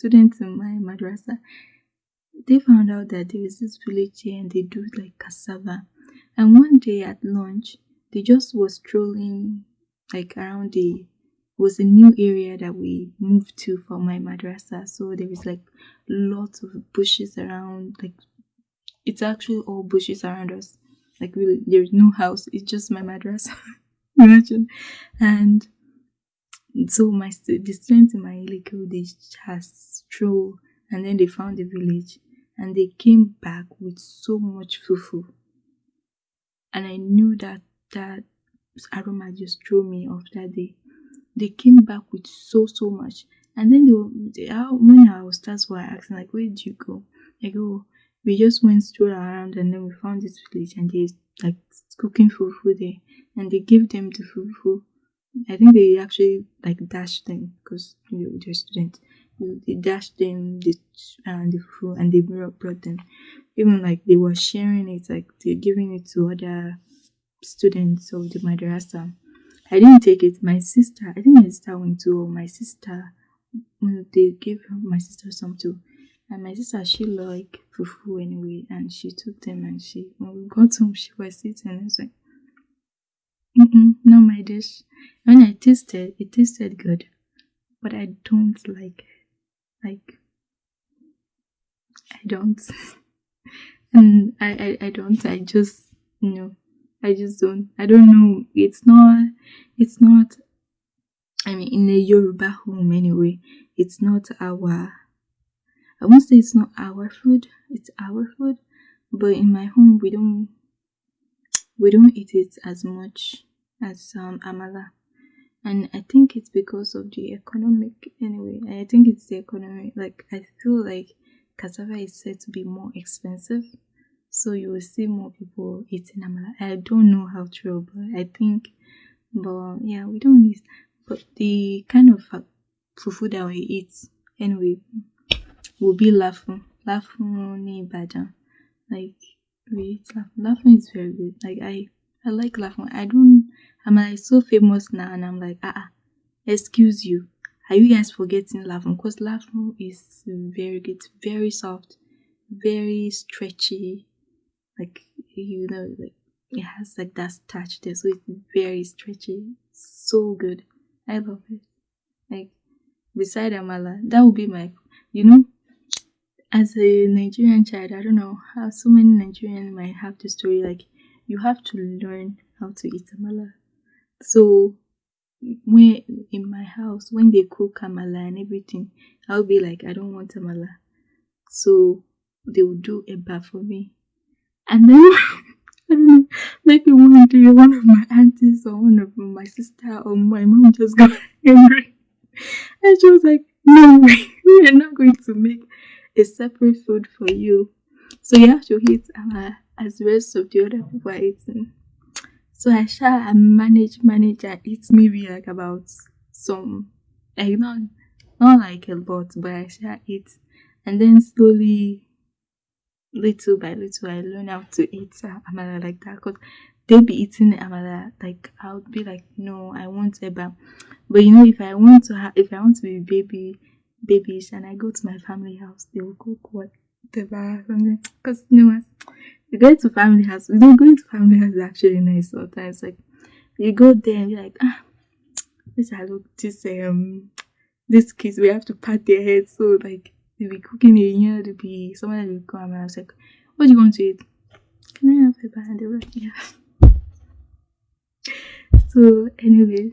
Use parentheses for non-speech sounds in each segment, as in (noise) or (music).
students in my madrasa, they found out that there is this village here and they do like cassava. And one day at lunch, they just was strolling like around the was a new area that we moved to for my madrasa. So there was like lots of bushes around, like it's actually all bushes around us. Like really, there's no house. It's just my madrasa. (laughs) Imagine, and so my the students in my Iliko they just stroll and then they found the village and they came back with so much fufu and I knew that that aroma just threw me off that day. They came back with so so much, and then they, they when our stars were asking like, "Where did you go?" I go, "We just went stroll around, and then we found this village, and they like cooking fufu there, and they gave them the fufu. I think they actually like dashed them because you know, they're students. They dashed them the uh, the fufu, and they brought them even like they were sharing it, like they're giving it to other students of the madrasa. I didn't take it. My sister, I think my sister went to my sister. They gave my sister some too, and my sister she liked fufu anyway, and she took them and she when we got home she was sitting and was like, mm -mm, "No, my dish." When I tasted, it tasted good, but I don't like, like, I don't. (laughs) and I, I I don't I just you know I just don't I don't know it's not it's not I mean in a Yoruba home anyway it's not our I won't say it's not our food it's our food but in my home we don't we don't eat it as much as um, amala. And I think it's because of the economic anyway I think it's the economy like I feel like cassava is said to be more expensive so you will see more people eating amala. I don't know how true but i think but yeah we don't eat but the kind of fufu that we eat anyway will be lafun ni Ibadan. Like lafun lafun is very good. Like i i like lafun i don't i'm like so famous now and i'm like ah, ah excuse you. Are you guys forgetting lafun because lafun is very good very soft very stretchy. Like you know like it has like that touch there so it's very stretchy. So good. I love it. Like beside amala that would be my you know as a nigerian child i don't know how so many nigerians might have the story like you have to learn how to eat amala so when in my house when they cook amala and everything i'll be like i don't want amala so they will do a bath for me. And then (laughs) I don't know, maybe one day one of my aunties or one of my sister or my mom just got (laughs) angry. And she was like, No (laughs) we are not going to make a separate food for you. So you have to eat uh, as the rest of the other people are eating. So I shall I manage, manage and eat maybe like about some like not not like a lot, but I shall eat and then slowly little by little I learn how to eat uh, amala like that because they'll be eating amala like I'll be like no I want eba but you know if I want to have if I want to be baby babyish and I go to my family house they will cook whatever because you know what you go to family house you know going to family house is actually nice sometimes like you go there and you're like ah this I look this um these kids we have to pat their heads so like they'll be cooking a year, they'll be someone will come and I was like, What do you want to eat? Can I have a? And they were like, Yeah. (laughs) so anyway,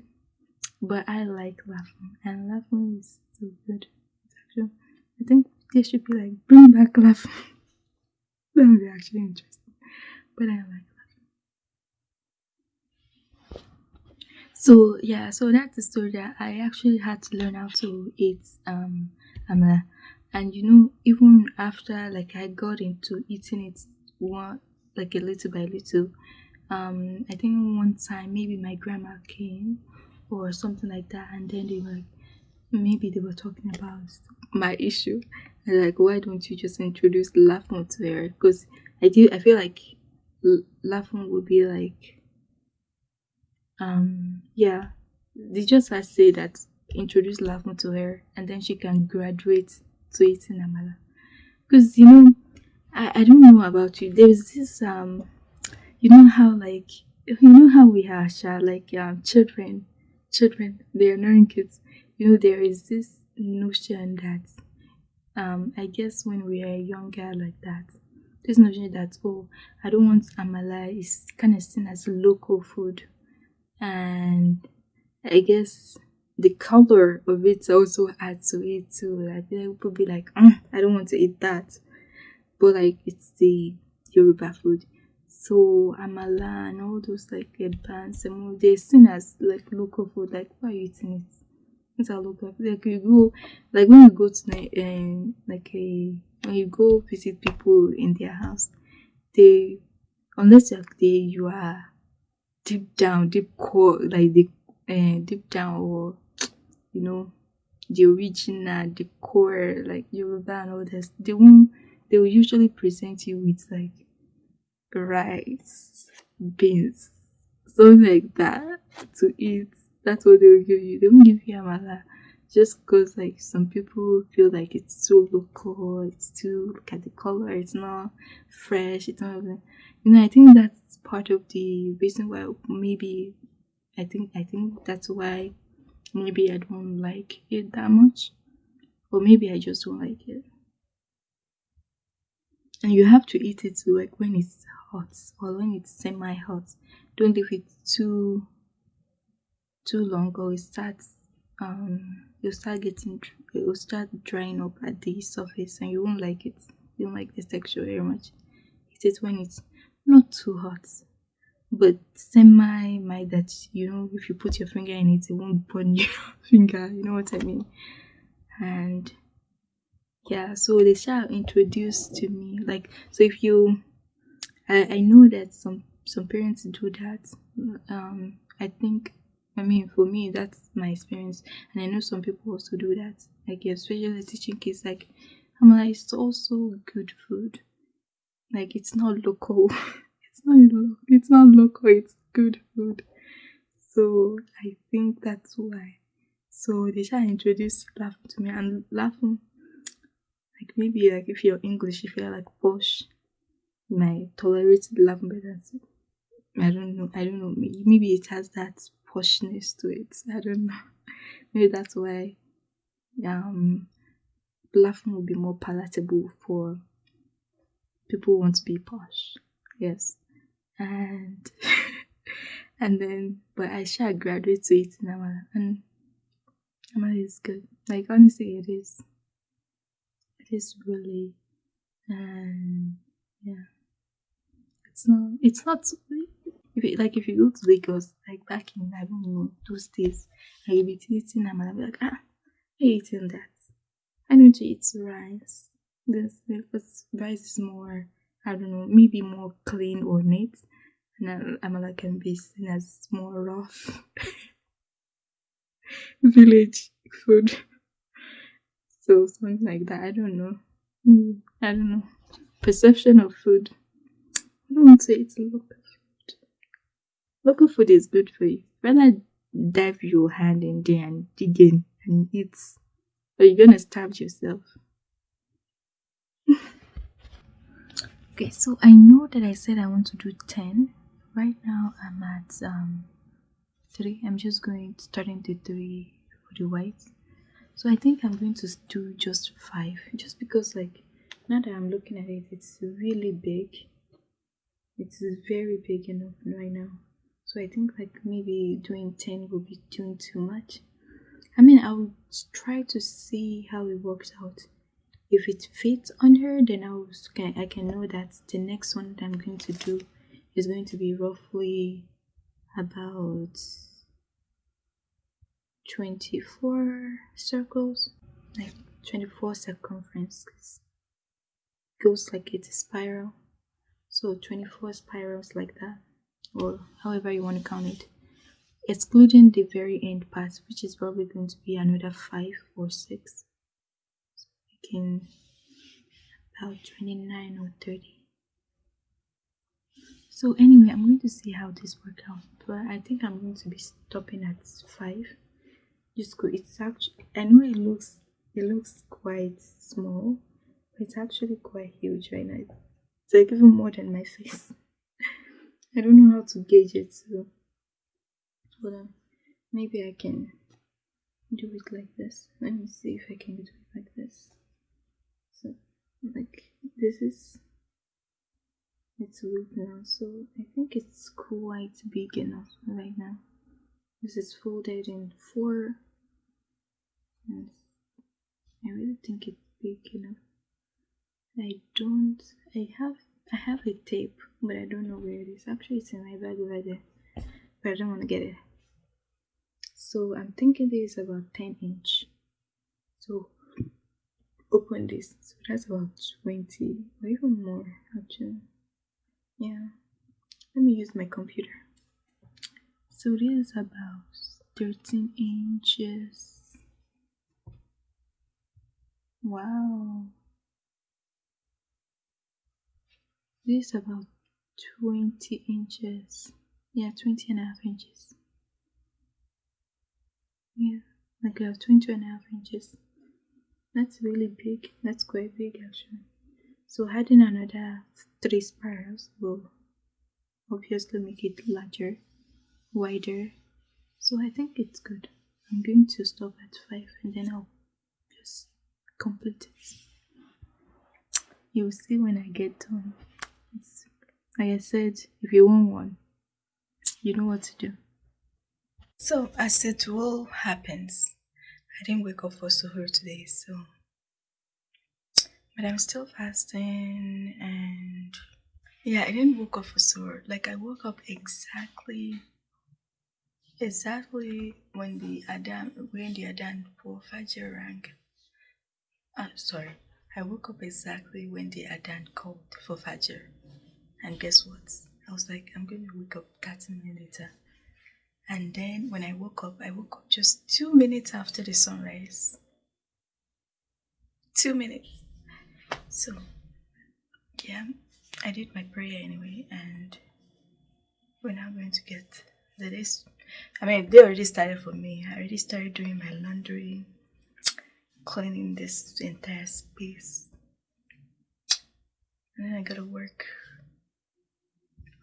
but I like lafun and lafun is so good. I think they should be like bring back lafun. that would be actually interesting. But I like lafun. So yeah, so that's the story that I actually had to learn how to eat um amala and you know even after like i got into eating it one like a little by little um i think one time maybe my grandma came or something like that and then they were maybe they were talking about my issue and like why don't you just introduce lafun to her because i do i feel like lafun would be like um yeah they just had say that introduce lafun to her and then she can graduate to eating amala. Because you know, I, I don't know about you. There's this um you know how like you know how we are like um children children they are knowing kids. You know there is this notion that um I guess when we are younger like that this notion that oh I don't want amala is kind of seen as local food and I guess the color of it also adds to it too. Like people be like, mm, I don't want to eat that, but like it's the Yoruba food. So amala and all those like bands and they're seen as like local food. Like why are you eating it? It's a local food. Like you go, like when you go to um, like a when you go visit people in their house, they unless you're there, you are deep down, deep core, like the uh, deep down or you know the original, the core, like Yoruba and all this, they won't they will usually present you with like rice, beans, something like that to eat. That's what they will give you. They won't give you amala just because like some people feel like it's too local, it's too look at the color, it's not fresh, it's not you know, I think that's part of the reason why maybe I think I think that's why maybe I don't like it that much. Or maybe I just don't like it. And you have to eat it like when it's hot or when it's semi hot. Don't leave it too too long or it starts um you'll start getting it will start drying up at the surface and you won't like it. You won't like the texture very much. it is when it's not too hot but semi might that you know if you put your finger in it it won't burn (laughs) your finger you know what i mean and yeah so they shall introduce to me like so if you I, I know that some some parents do that um i think i mean for me that's my experience. And i know some people also do that. Like especially teaching kids like i'm like it's also good food. Like it's not local. (laughs) It's not local. it's not local it's good food. So i think that's why. So they shall introduce lafun to me and lafun like maybe like if you're english if you're like posh you might tolerate lafun better. I don't know. I don't know. Maybe it has that poshness to it i don't know (laughs) maybe that's why um lafun will be more palatable for people who want to be posh yes and (laughs) and then but I shall graduate to it in and Amala is good. Like honestly it is. It is really and yeah. It's not it's not if it, like if you go to Lagos, like back in I don't know those days, and you be eating Amala, be like, ah, I eating that. I don't eat rice. This because rice is more I don't know, maybe more clean or neat. And Amala can be seen as more rough (laughs) village food. So something like that. I don't know. Mm, I don't know. Perception of food. I don't want to eat local food. Local food is good for you. Rather dive your hand in there and dig in and eat. Or you're gonna starve yourself. (laughs) okay so i know that i said i want to do 10 right now i'm at um 3 i'm just going starting the 3 for the whites so i think i'm going to do just 5 just because like now that i'm looking at it it's really big it's very big enough right now so i think like maybe doing 10 will be doing too much. I mean i'll try to see how it works out. If it fits on her then I, was, I can know that the next one that I'm going to do is going to be roughly about 24 circles like 24 circumferences. Goes like it's a spiral. So 24 spirals like that or however you want to count it excluding the very end part which is probably going to be another 5 or 6 so we can about 29 or 30 so anyway i'm going to see how this works out but i think i'm going to be stopping at 5 just go it's actually i know it looks it looks quite small, but it's actually quite huge right now. It's like even more than my face. (laughs) I don't know how to gauge it, so on. Maybe I can do it like this. Let me see if I can do it like this. So, like, this is it's weak now, so I think it's quite big enough right now. This is folded in four. And I really think it's big enough. I don't. I have. I have a tape, but I don't know where it is. Actually, it's in my bag over there, but I don't want to get it. So I'm thinking this is about 10 inch. So open this. So that's about 20 or even more actually. Yeah. Let me use my computer. So this is about 13 inches. Wow. This is about 20 inches. Yeah, 20 and a half inches. Yeah, like about 20 and a half inches. That's really big. That's quite big actually. So adding another three spirals will obviously make it larger, wider. So I think it's good. I'm going to stop at 5 and then I'll just complete it. You'll see when I get done. It's, like I said, if you want one, you know what to do. So, as it will happens, I didn't wake up for suhoor today, so but I'm still fasting and yeah, I didn't wake up for suhoor. Like I woke up exactly exactly when the Adhan when the Adhan for Fajr rang. Uh, sorry, I woke up exactly when the Adhan called for Fajr. And guess what? I was like, I'm going to wake up 30 minutes later. And then when I woke up, I woke up just two minutes after the sunrise. Two minutes. So, yeah, I did my prayer anyway, and we're now going to get the this. I mean, they already started for me. I already started doing my laundry, cleaning this entire space. And then I gotta work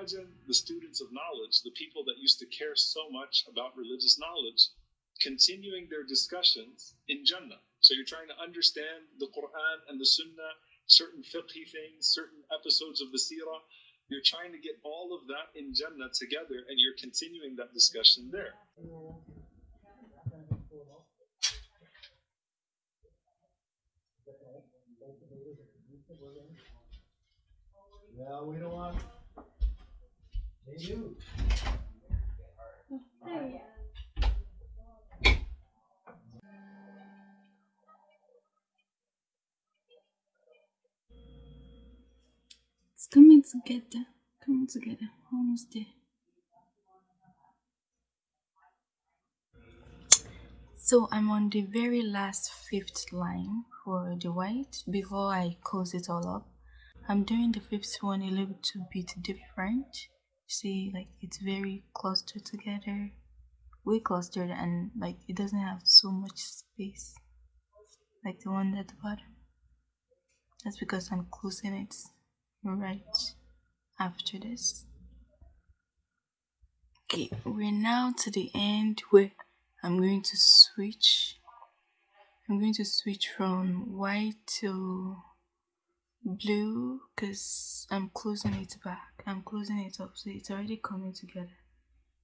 Imagine the students of knowledge, the people that used to care so much about religious knowledge, continuing their discussions in Jannah. So you're trying to understand the Quran and the Sunnah, certain fiqhi things, certain episodes of the Seerah, you're trying to get all of that in Jannah together and you're continuing that discussion there. Well, we don't want. Do. coming together, coming together, almost there. So I'm on the very last fifth line for the white before I close it all up. I'm doing the fifth one a little bit different. See, like it's very clustered together, way clustered, and like it doesn't have so much space like the one at the bottom. That's because I'm closing it right after this. Okay, we're now to the end where I'm going to switch. I'm going to switch from white to blue because I'm closing it back. I'm closing it up so it's already coming together.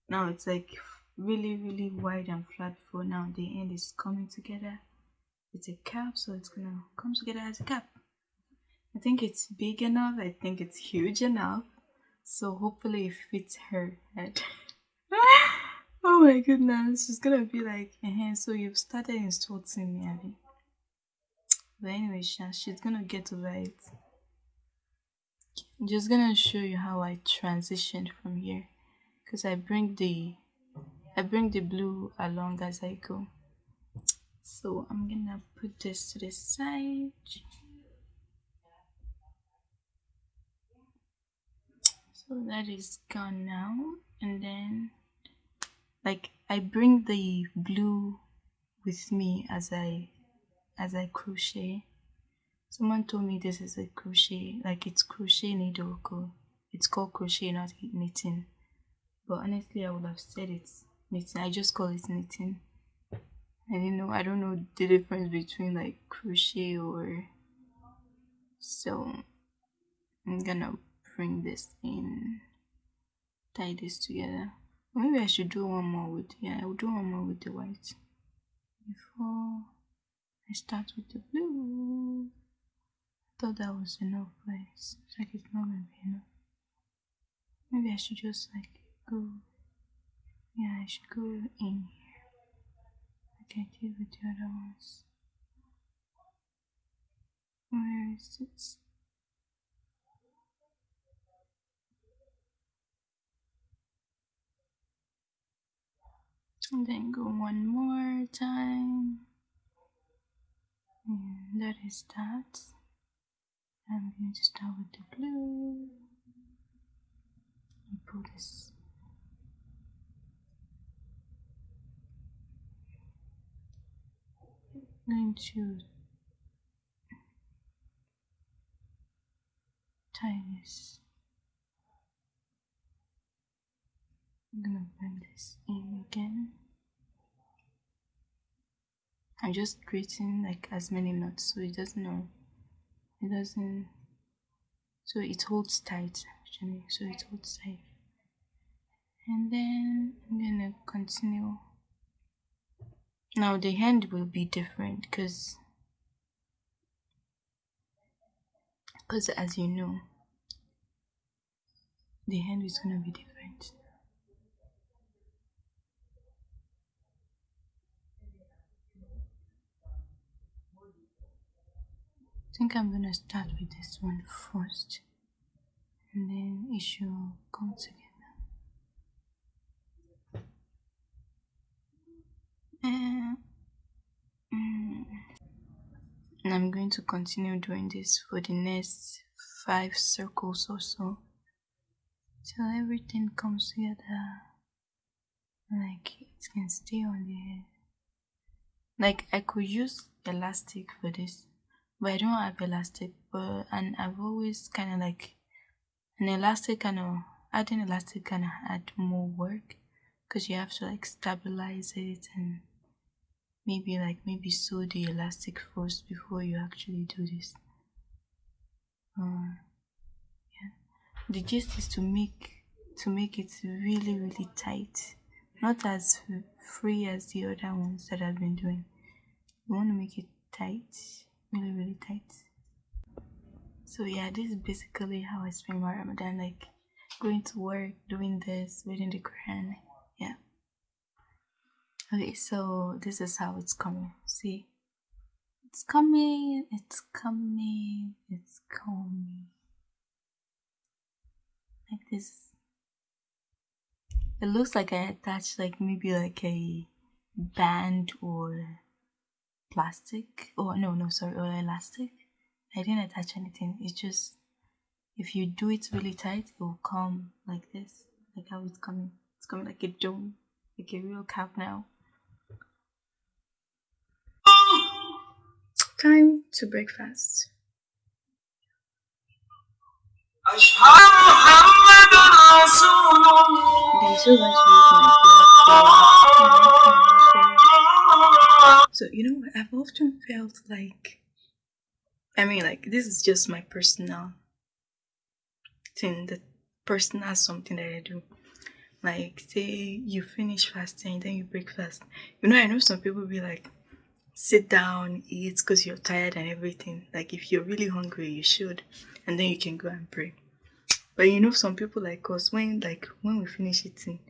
Now it's like really really wide and flat for now. The end is coming together. It's a cap so it's gonna come together as a cap. I think it's big enough. I think it's huge enough. So hopefully it fits her head. (laughs) oh my goodness, she's gonna be like, uh-huh, so you've started insulting me, Abby. But anyway, she's gonna get over it. I'm just gonna show you how I transitioned from here. Cause I bring the I bring the blue along as I go. So I'm gonna put this to the side. So that is gone now. And then like I bring the blue with me as I as I crochet. Someone told me this is a crochet, like it's crochet needle. It's called crochet, not knitting. But honestly, I would have said it's knitting. I just call it knitting. And you know, I don't know the difference between like crochet or so. I'm gonna bring this in, tie this together. Maybe I should do one more with yeah. I will do one more with the white before I start with the blue. Thought that was enough, but it's like it's not gonna be enough. Maybe I should just like go. Yeah, I should go in here like I did with the other ones. Where is it? And then go one more time. And that is that. I'm going to start with the blue. And pull this. I'm going to tie this. I'm gonna bring this in again. I'm just creating like as many knots so it doesn't know it doesn't so it holds tight actually so it holds tight and then I'm gonna continue. Now the hand will be different because because as you know the hand is gonna be different I think I'm gonna start with this one first and then should come together. And, and I'm going to continue doing this for the next five circles or so till everything comes together like it can stay on the. Like I could use elastic for this but I don't have elastic but and I've always kind of like an elastic kind of adding elastic kind of add more work because you have to like stabilize it and maybe like maybe sew the elastic first before you actually do this. Uh, yeah. The gist is to make to make it really really tight not as free as the other ones that I've been doing. You want to make it tight really really tight. So yeah this is basically how i spend my ramadan like going to work doing this reading the quran yeah. Okay so this is how it's coming see? It's coming it's coming it's coming. Like this. It looks like i attached like maybe like a band or plastic oh no no sorry or elastic. I didn't attach anything. It's just if you do it really tight it will come like this like how it's coming. It's coming like a dome like a real cap now. Time to breakfast. Use my so, you know, I've often felt like, I mean, like, this is just my personal thing, the personal something that I do. Like, say you finish fasting, then you break fast. You know, I know some people be like, sit down, eat because you're tired and everything. Like, if you're really hungry, you should, and then you can go and pray. But you know, some people like us, when like when we finish eating,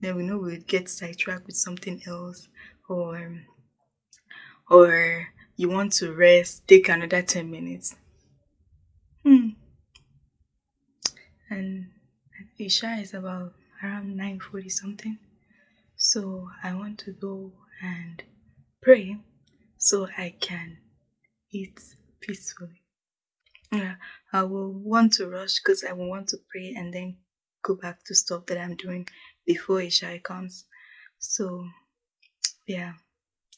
then we know we'll get sidetracked with something else or um, or you want to rest, take another 10 minutes. Hmm. And Isha is about around 9.40 something. So I want to go and pray so I can eat peacefully. Yeah, I will want to rush because I will want to pray and then go back to stuff that I'm doing before Isha comes. So, yeah,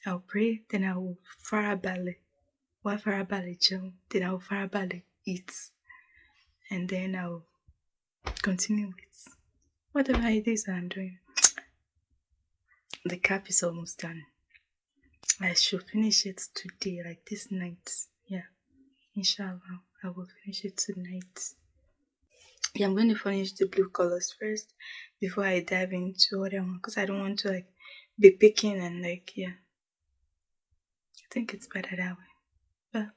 I'll pray, then I will farabale. Why farabale chill? Then I will farabale eat. And then I'll continue with whatever it is I'm doing. The cap is almost done. I should finish it today, like this night. Yeah, inshallah, I will finish it tonight. Yeah, I'm going to finish the blue colors first before I dive into other one because I don't want to like be picking and like yeah. Think it's better that way. But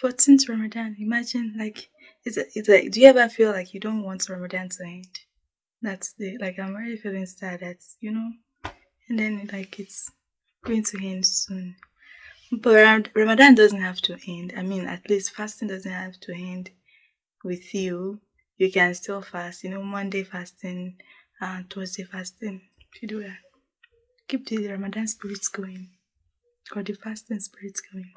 14th Ramadan, imagine like it's it's like do you ever feel like you don't want Ramadan to end? That's the like I'm already feeling sad. that you know, and then like it's going to end soon. But Ramadan doesn't have to end. I mean, at least fasting doesn't have to end with you. You can still fast. You know, Monday fasting and uh, Thursday fasting. If you do that, keep the Ramadan spirits going, or the fasting spirits coming.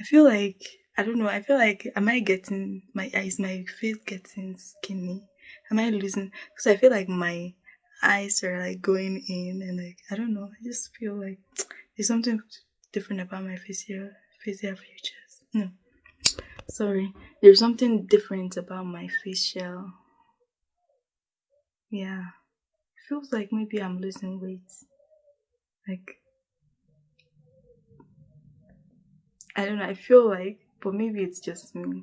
I feel like I don't know. I feel like am I getting my eyes, my face getting skinny? Am I losing? Because I feel like my eyes are like going in and like I don't know. I just feel like there's something different about my facial facial features. No, sorry. There's something different about my facial. Yeah, feels like maybe I'm losing weight. Like I don't know. I feel like but maybe it's just me.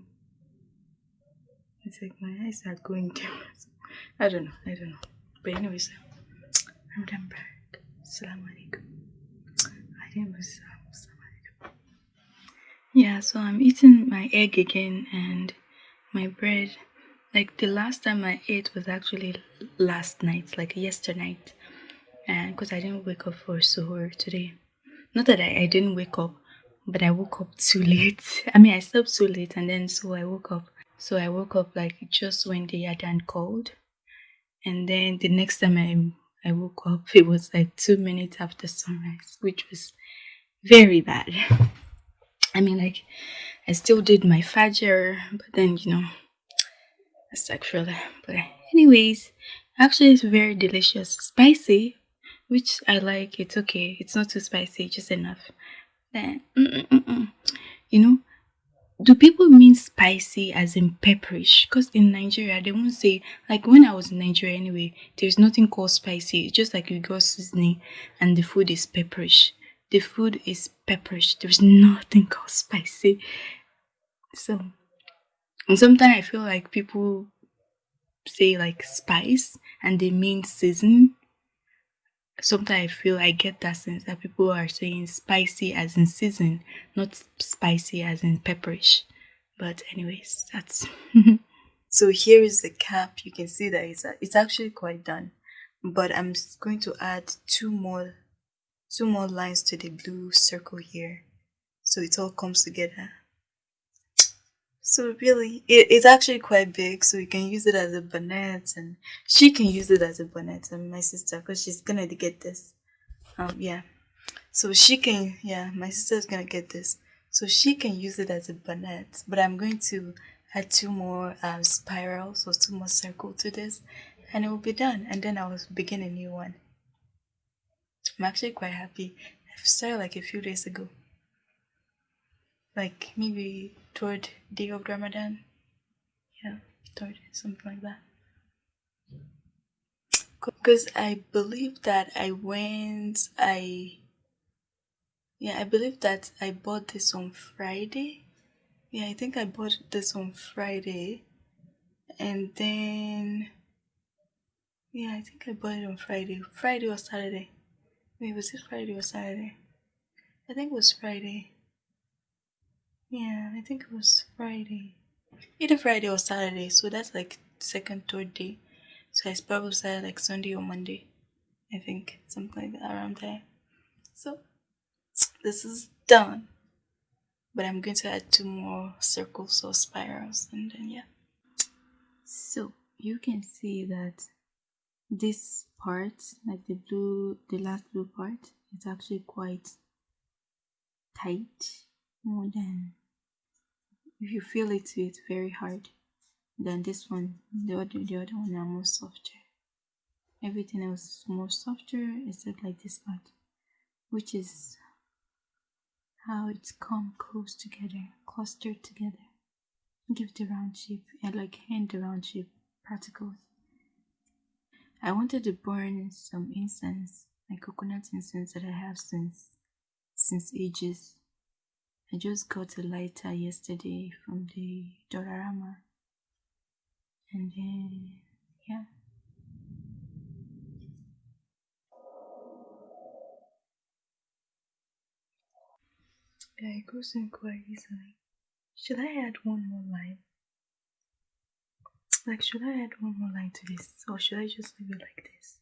It's like my eyes are going (laughs) down. I don't know. I don't know. But anyways, um, I'm done back. Assalamu alaikum. Yeah, so I'm eating my egg again and my bread. Like the last time I ate was actually last night, like yesterday night. And because I didn't wake up for suhoor today. Not that I, I didn't wake up, but I woke up too late. (laughs) I mean, I slept too late, and then so I woke up. So I woke up like just when the Adhan called, and then the next time I I woke up, (laughs) it was like two minutes after sunrise, which was very bad. (laughs) I mean, like I still did my fajr, but then you know, it's actually. But anyways, actually, it's very delicious, spicy, which I like. It's okay. It's not too spicy, just enough then you know do people mean spicy as in pepperish because in nigeria they won't say like when i was in nigeria anyway there's nothing called spicy. It's just like you got seasoning and the food is pepperish the food is pepperish there's nothing (laughs) called spicy. So and sometimes i feel like people say like spice and they mean season sometimes I feel I get that sense that people are saying spicy as in season, not spicy as in pepperish. But anyways, that's (laughs) so here is the cap. You can see that it's it's actually quite done, but I'm going to add two more two more lines to the blue circle here, so it all comes together. So really, it, it's actually quite big, so you can use it as a bonnet, and she can use it as a bonnet, and my sister, because she's gonna get this. Um, yeah. So she can, yeah, my sister's gonna get this. So she can use it as a bonnet, but I'm going to add two more um, spirals, or two more circle to this, and it will be done. And then I will begin a new one. I'm actually quite happy. I started like a few days ago like maybe toward day of Ramadan. Yeah, toward something like that. Because I believe that I went, I, yeah, I believe that I bought this on Friday. Yeah, I think I bought this on Friday. And then, yeah, I think I bought it on Friday. Friday or Saturday. Wait, was it Friday or Saturday? I think it was Friday. Yeah, I think it was Friday. Either Friday or Saturday, so that's like second, third day. So I probably started like Sunday or Monday. I think something like that around there. So this is done. But I'm going to add two more circles or spirals and then yeah. So you can see that this part, like the blue, the last blue part, is actually quite tight more than if you feel it it's very hard. Then this one the other the other one are more softer. Everything else is more softer except like this part which is how it's come close together clustered together. Give the round shape and like hand the round shape particles. I wanted to burn some incense like coconut incense that I have since since ages I just got a lighter yesterday from the Dollarama and then yeah. Yeah it goes in quite easily should I add one more line? Like should I add one more line to this or should I just leave it like this?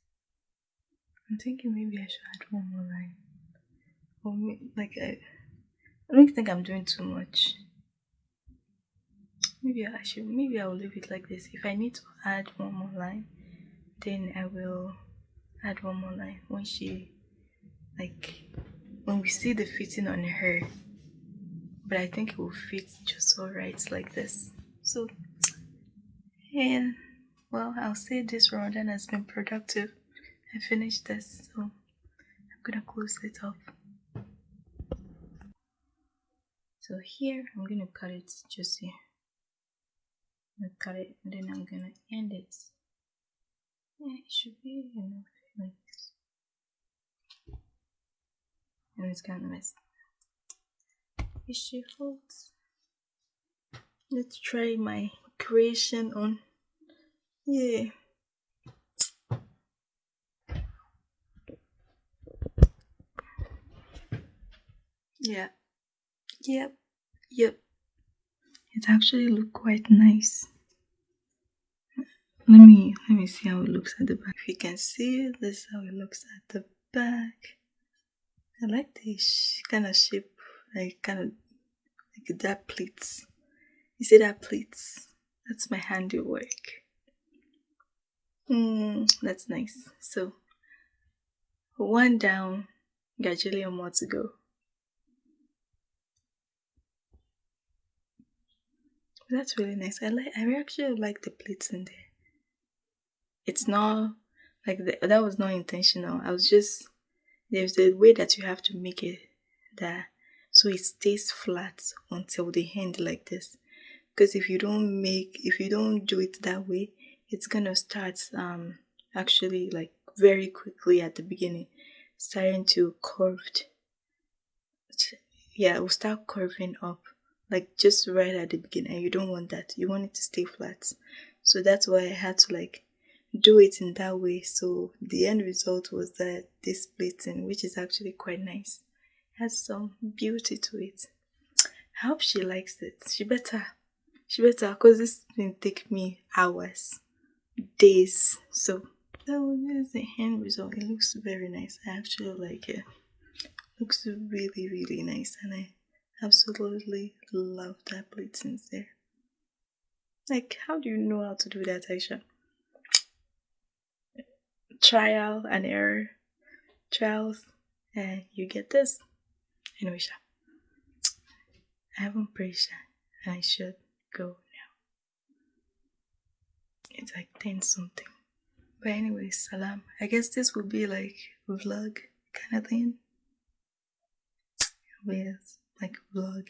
I'm thinking maybe I should add one more line. Or like I, I don't think I'm doing too much. Maybe I should maybe I will leave it like this. If I need to add one more line then I will add one more line. When she like when we see the fitting on her but I think it will fit just alright like this. So yeah well I'll say this Ramadan has been productive. I finished this so I'm gonna close it off so here I'm gonna cut it just here. I'm gonna cut it and then I'm gonna end it. Yeah it should be enough like this. And it's kind of messy issue folds let's try my creation on yeah. Yeah yep yep it actually look quite nice let me let me see how it looks at the back if you can see this is how it looks at the back I like this kind of shape, like kind of like that pleats. You see that pleats? That's my handiwork. Mm, that's nice. So, one down, gajillion more to go. That's really nice. I like. I actually like the pleats in there. It's not like the, that was not intentional. I was just there's a way that you have to make it that so it stays flat until the end like this because if you don't make if you don't do it that way it's gonna start um actually like very quickly at the beginning starting to curved yeah it will start curving up like just right at the beginning and you don't want that. You want it to stay flat. So that's why i had to like do it in that way. So the end result was that this plating which is actually quite nice has some beauty to it. I hope she likes it. She better she better because this didn't take me hours days. So that is the end result. It looks very nice. I actually like it. Looks really really nice and i absolutely love that plating there like how do you know how to do that aisha? Trial and error. Trials and you get this. Anyway i haven't prayed and i should go now. It's like 10 something. But anyway salam. I guess this will be like vlog kind of thing. Yes like vlog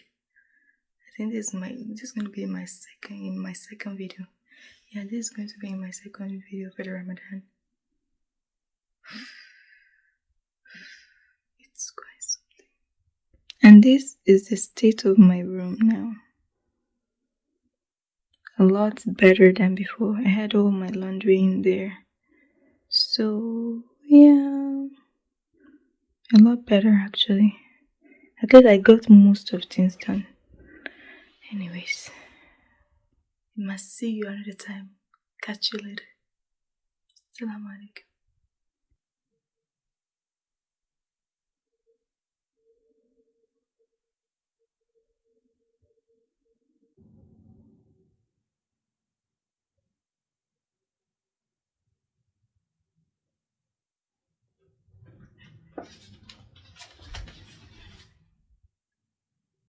i think this is my this is going to be my second in my second video yeah this is going to be my second video for the ramadan (sighs) it's quite something. And this is the state of my room now. A lot better than before. I had all my laundry in there. So, yeah. A lot better actually. I guess I got most of things done. Anyways, I must see you another time. Catch you later. Salam alaikum.